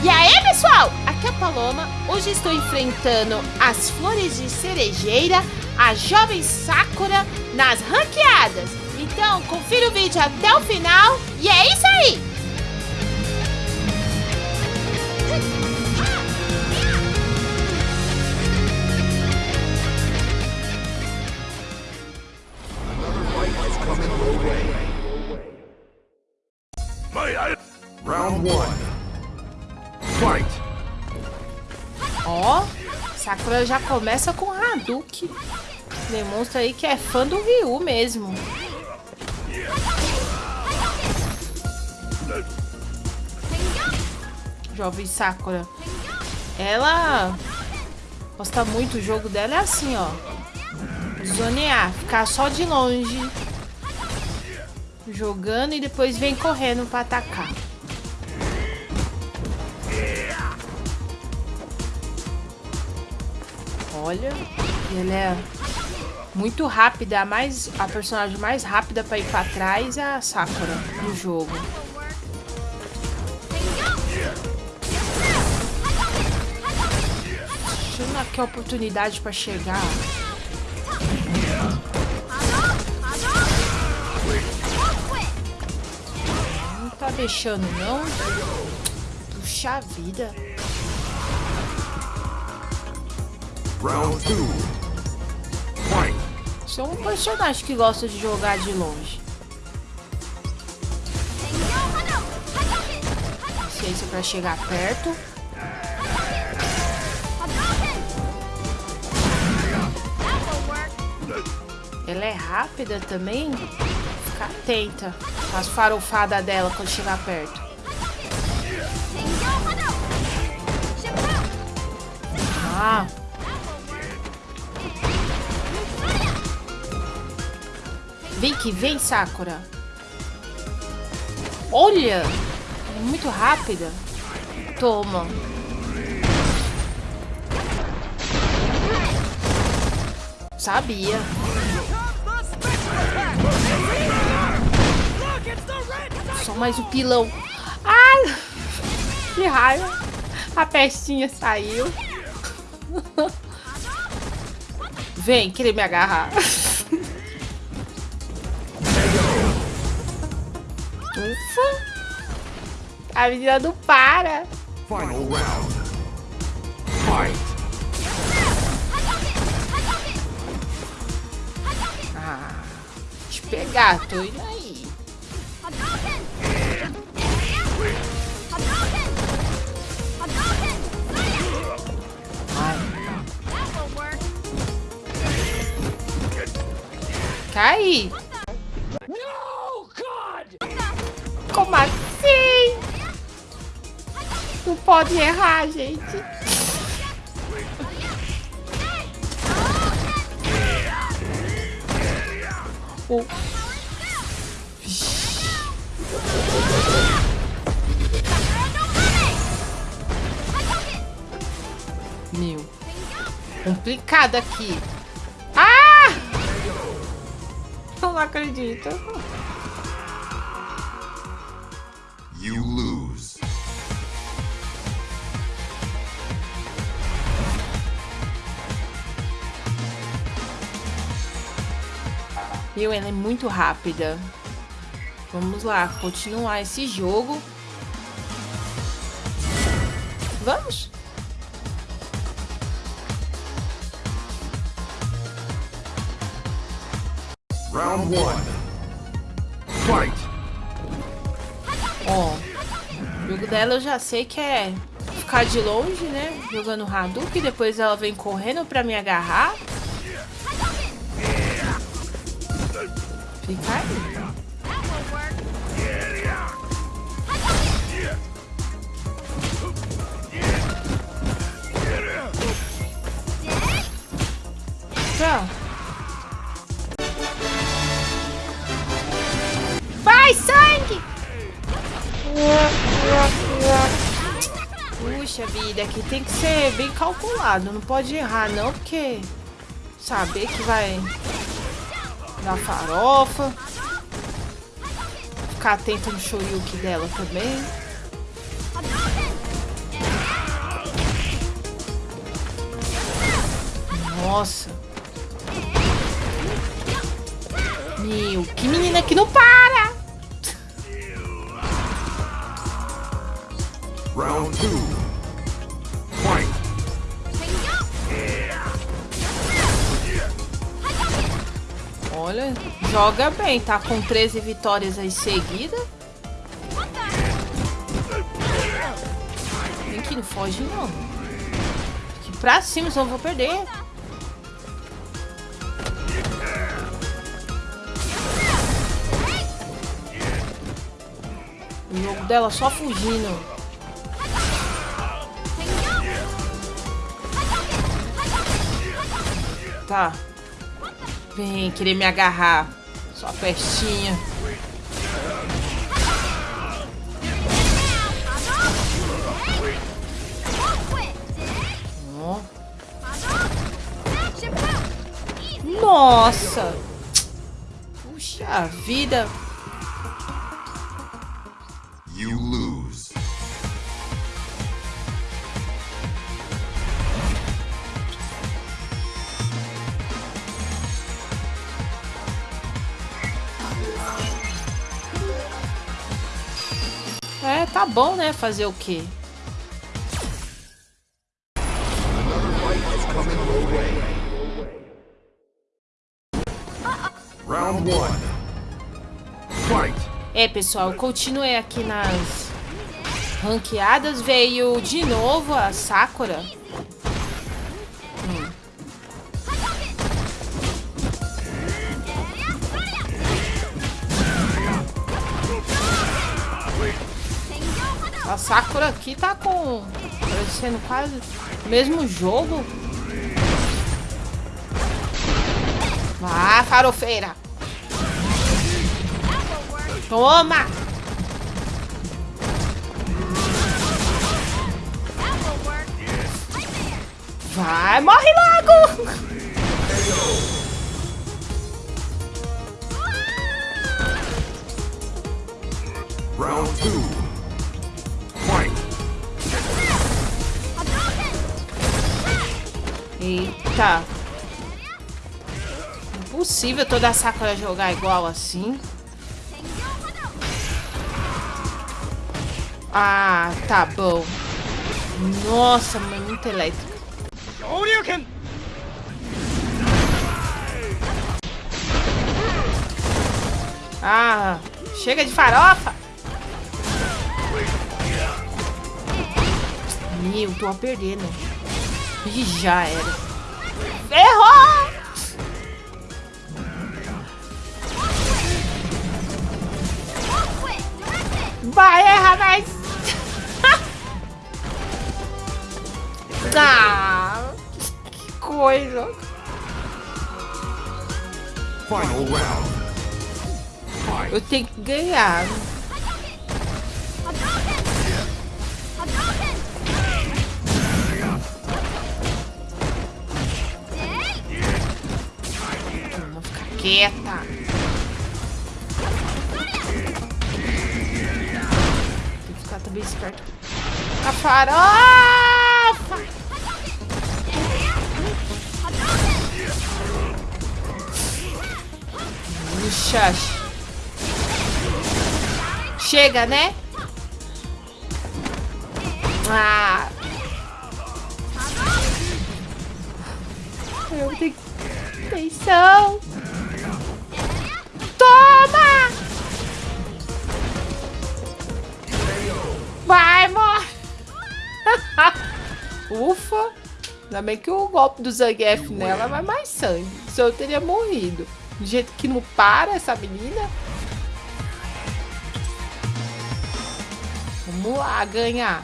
E aí, pessoal? Aqui é a Paloma. Hoje estou enfrentando as flores de cerejeira, a jovem Sakura nas ranqueadas. Então, confira o vídeo até o final e é isso aí! Sakura já começa com Hadouken. Demonstra aí que é fã do Ryu mesmo. Jovem Sakura. Ela gosta muito, o jogo dela é assim, ó. Zonear, ficar só de longe. Jogando e depois vem correndo pra atacar. Olha, ele é muito rápida, a, mais, a personagem mais rápida pra ir pra trás é a Sakura no jogo. Achando aqui a oportunidade pra chegar. Não tá deixando, não? Puxa vida. Round two. Sou um personagem que gosta de jogar de longe. Ciência pra chegar perto. Ela é rápida também. Fica atenta com as farofadas dela quando chegar perto. Ah, Vem que vem, Sakura. Olha! É muito rápida. Toma. Sabia. Só mais um pilão. Ai! Que raiva. A pestinha saiu. Vem, querer me agarrar. A menina não para! Final round. Fight. Ah, te pegar, tô indo aí. Cai! Pode errar, gente. Oh. Meu. Complicado aqui. Ah! Não acredito. You lose. Meu, ela é muito rápida. Vamos lá, continuar esse jogo. Vamos? Round one. Fight. Ó, o jogo dela eu já sei que é ficar de longe, né? Jogando Hadouken, depois ela vem correndo pra me agarrar. Aí. Pronto. Vai, sangue! Puxa vida, aqui tem que ser bem calculado. Não pode errar, não, porque saber que vai na farofa. Ficar atento no shoryuki dela também. Nossa. Meu, que menina que não para! Round 2 Olha, joga bem, tá com 13 vitórias aí seguida. Vem aqui, não foge não. Aqui pra cima, senão eu vou perder. O jogo dela só fugindo. Tá. Vem querer me agarrar. Só pestinha. Ó. Nossa! Puxa vida! You lose. Tá bom, né? Fazer o quê? Round one. Fight. É, pessoal, eu continuei aqui nas ranqueadas. Veio de novo a Sakura. Sakura aqui tá com... Parecendo quase o mesmo jogo. Vá, farofeira. Toma! Vai, morre logo! Round 2 Eita. Impossível toda a Sakura jogar igual assim. Ah, tá bom. Nossa, é muito elétrica. Ah, chega de farofa. Meu, tô a perder, né? Ih, já era. Ferrou! Vai, erra mais! ah, que coisa! Final round. Eu tenho que ganhar. Vou ficar quieta. Tem que ficar também esperto. A farofa! Puxa. Chega, né? Ah. Eu tenho atenção. Ufa! Ainda bem que o golpe do Zangief nela vai mais sangue. Se eu teria morrido. Do jeito que não para essa menina. Vamos lá, ganhar.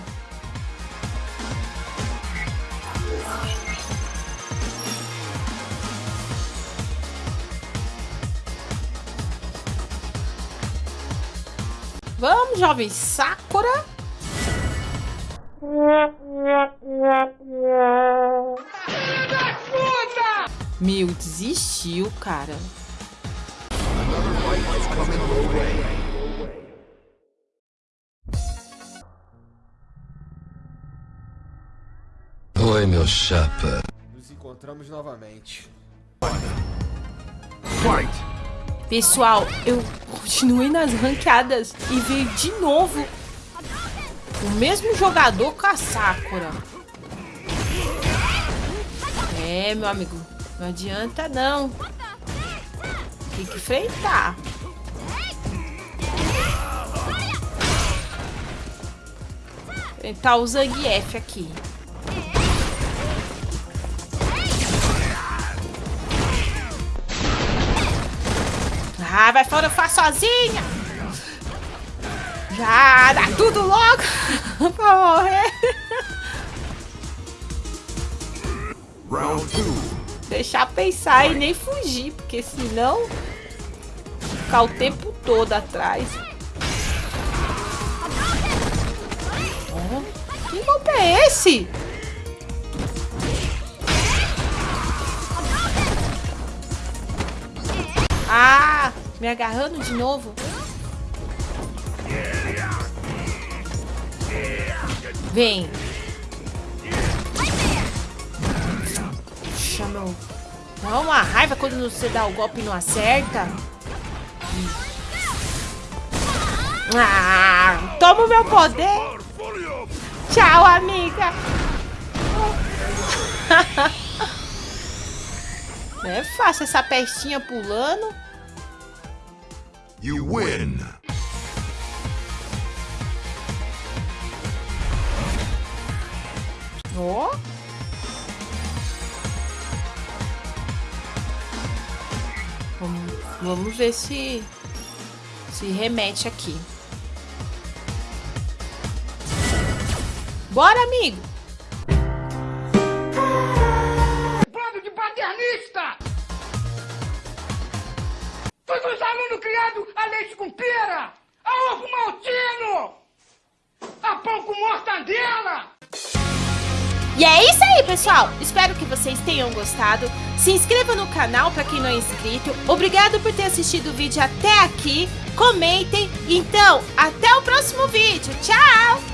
Vamos, jovem Sakura. Meu, desistiu, cara. Oi, meu chapa. Nos encontramos encontramos novamente. Fight! Pessoal, eu continuei nas ranqueadas e veio de novo o mesmo jogador com a Sakura. É, meu amigo, não adianta não. Tem que enfrentar. Enfrentar o Zangief aqui. Ah, vai fora, eu faço sozinha. Já, dá tudo logo pra morrer. Round two. Deixar pensar e nem fugir, porque senão ficar o tempo todo atrás. Oh, que golpe é esse? Ah, me agarrando de novo. Vem. Puxa, meu. Dá uma raiva quando você dá o golpe e não acerta. Ah, toma o meu poder. Tchau, amiga. Não é fácil essa pestinha pulando. You win. Ó. Vamos, vamos ver se se remete aqui. Bora, amigo. Bando de paternista! Todos os alunos criados a leite com pera, a ovo maltino, a pão com mortandela! E é isso aí, pessoal! Espero que vocês tenham gostado. Se inscreva no canal para quem não é inscrito. Obrigado por ter assistido o vídeo até aqui. Comentem. Então, até o próximo vídeo. Tchau!